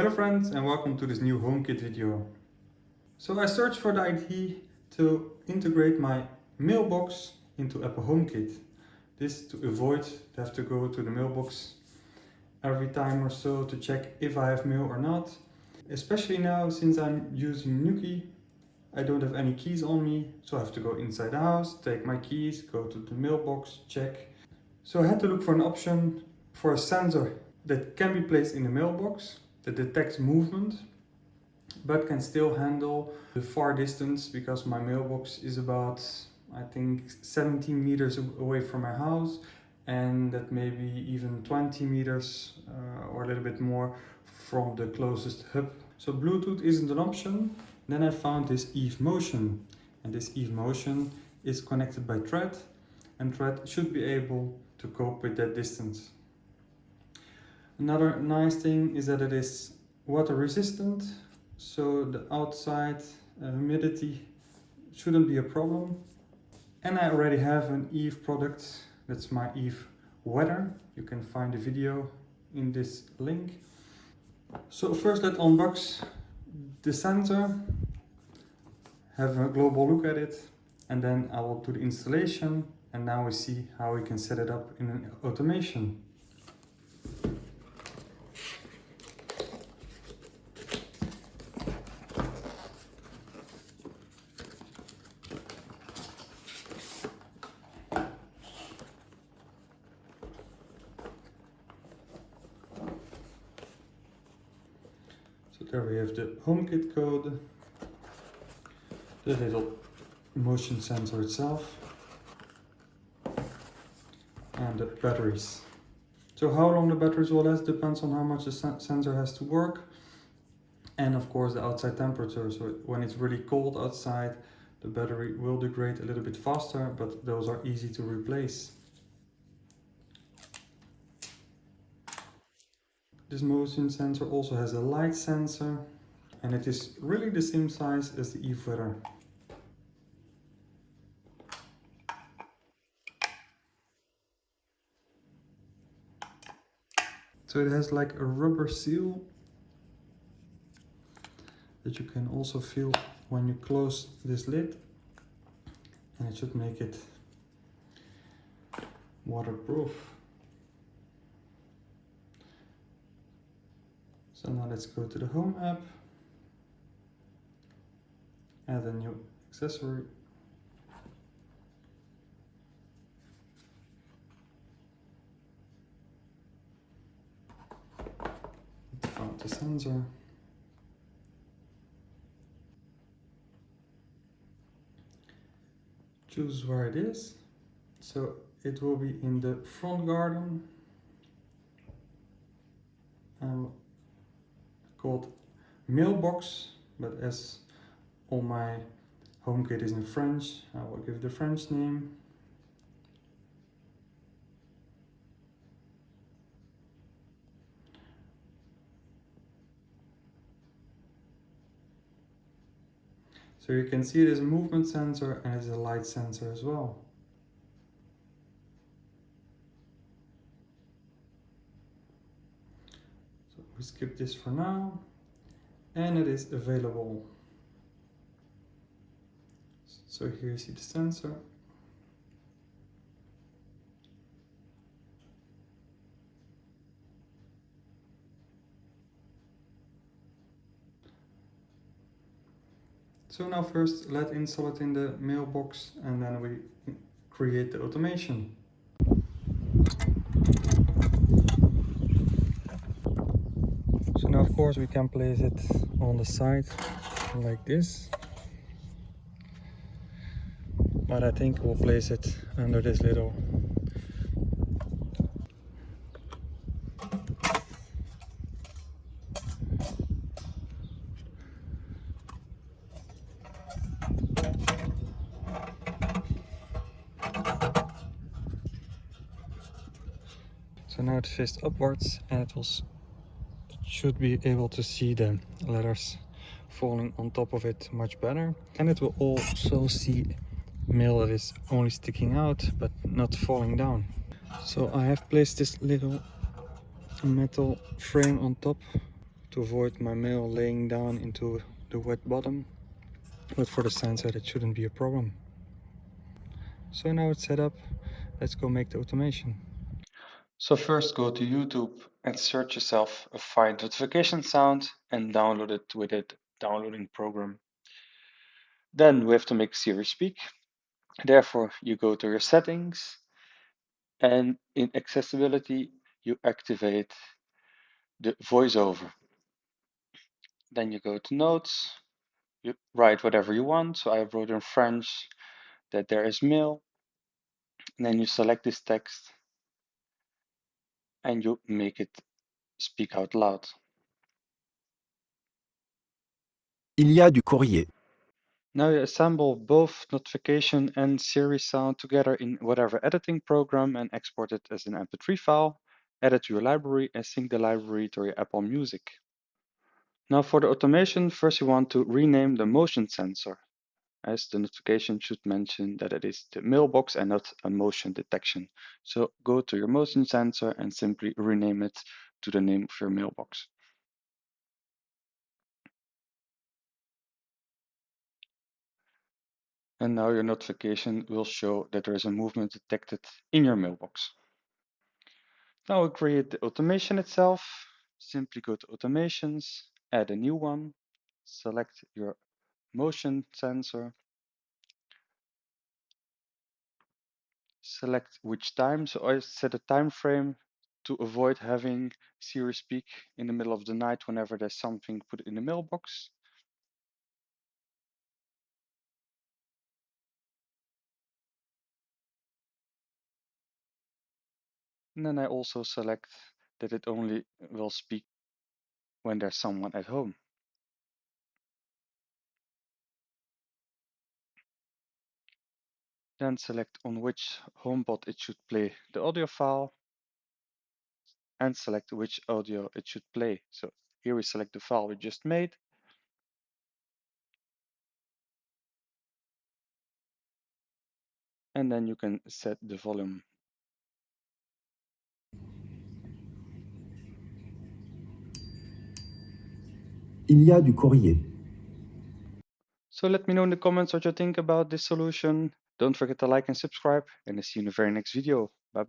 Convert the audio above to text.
Hello friends and welcome to this new HomeKit video. So I searched for the idea to integrate my mailbox into Apple HomeKit. This to avoid to have to go to the mailbox every time or so to check if I have mail or not. Especially now since I'm using Nuki, I don't have any keys on me, so I have to go inside the house, take my keys, go to the mailbox, check. So I had to look for an option for a sensor that can be placed in the mailbox that detects movement but can still handle the far distance because my mailbox is about I think 17 meters away from my house and that maybe even 20 meters uh, or a little bit more from the closest hub. So Bluetooth isn't an option. Then I found this Eve Motion and this Eve Motion is connected by Thread and Thread should be able to cope with that distance. Another nice thing is that it is water resistant, so the outside uh, humidity shouldn't be a problem. And I already have an Eve product, that's my Eve Weather. You can find the video in this link. So first let's unbox the sensor, have a global look at it, and then I will do the installation and now we see how we can set it up in an automation. There we have the HomeKit code, the little motion sensor itself, and the batteries. So how long the batteries will last depends on how much the sensor has to work and of course the outside temperature. So when it's really cold outside, the battery will degrade a little bit faster, but those are easy to replace. This motion sensor also has a light sensor and it is really the same size as the Eve Weather. So it has like a rubber seal that you can also feel when you close this lid and it should make it waterproof. So now let's go to the home app, add a new accessory. Found the sensor. Choose where it is. So it will be in the front garden. Um, called Mailbox, but as all my HomeKit is in French, I will give the French name. So you can see it is a movement sensor and it's a light sensor as well. We skip this for now. And it is available. So here you see the sensor. So now first let's install it in the mailbox and then we create the automation. now of course we can place it on the side like this. But I think we'll place it under this little So now it faces upwards and it will should be able to see the letters falling on top of it much better and it will also see mail that is only sticking out but not falling down so I have placed this little metal frame on top to avoid my mail laying down into the wet bottom. But for the sensor, it shouldn't be a problem. So now it's set up. Let's go make the automation. So first go to YouTube and search yourself a fine notification sound and download it with a downloading program. Then we have to make Siri speak. Therefore, you go to your settings and in accessibility, you activate the voiceover. Then you go to notes, you write whatever you want. So I wrote in French that there is mail. And then you select this text and you make it speak out loud. Il y a du courrier. Now you assemble both notification and Siri sound together in whatever editing program and export it as an MP3 file, add it to your library and sync the library to your Apple Music. Now for the automation, first you want to rename the motion sensor, as the notification should mention that it is the mailbox and not a motion detection. So go to your motion sensor and simply rename it to the name of your mailbox. And now your notification will show that there is a movement detected in your mailbox. Now we create the automation itself. Simply go to automations, add a new one, select your motion sensor, select which time. So I set a time frame to avoid having Siri speak in the middle of the night whenever there's something put in the mailbox. And then I also select that it only will speak when there's someone at home. Then select on which HomePod it should play the audio file and select which audio it should play. So here we select the file we just made. And then you can set the volume. Il y a du courrier. So let me know in the comments what you think about this solution. Don't forget to like and subscribe and I'll see you in the very next video. Bye bye.